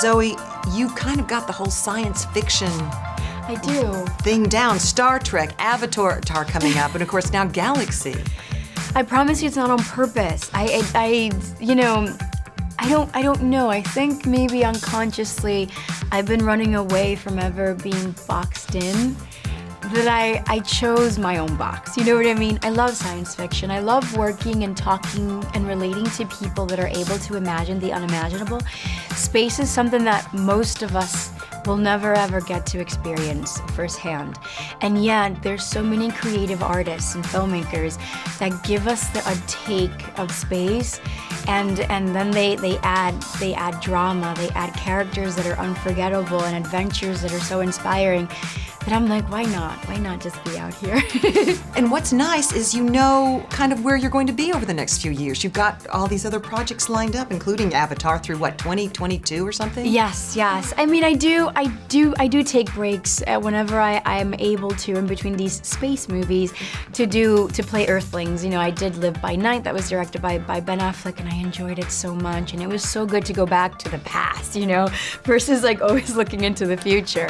Zoe, you kind of got the whole science fiction I do. thing down. Star Trek, Avatar coming up, and of course now Galaxy. I promise you it's not on purpose. I, I, I, you know, I don't, I don't know. I think maybe unconsciously I've been running away from ever being boxed in. That I, I chose my own box. You know what I mean? I love science fiction. I love working and talking and relating to people that are able to imagine the unimaginable. Space is something that most of us will never ever get to experience firsthand. And yet, there's so many creative artists and filmmakers that give us the, a take of space and and then they, they add they add drama, they add characters that are unforgettable and adventures that are so inspiring that I'm like, why not? Why not just be out here? And what's nice is you know kind of where you're going to be over the next few years. You've got all these other projects lined up, including Avatar through what, 2022 or something? Yes, yes. I mean, I do, I do, I do take breaks uh, whenever I, I'm able to in between these space movies to do, to play Earthlings. You know, I did Live by Night that was directed by, by Ben Affleck and I enjoyed it so much. And it was so good to go back to the past, you know, versus like always looking into the future.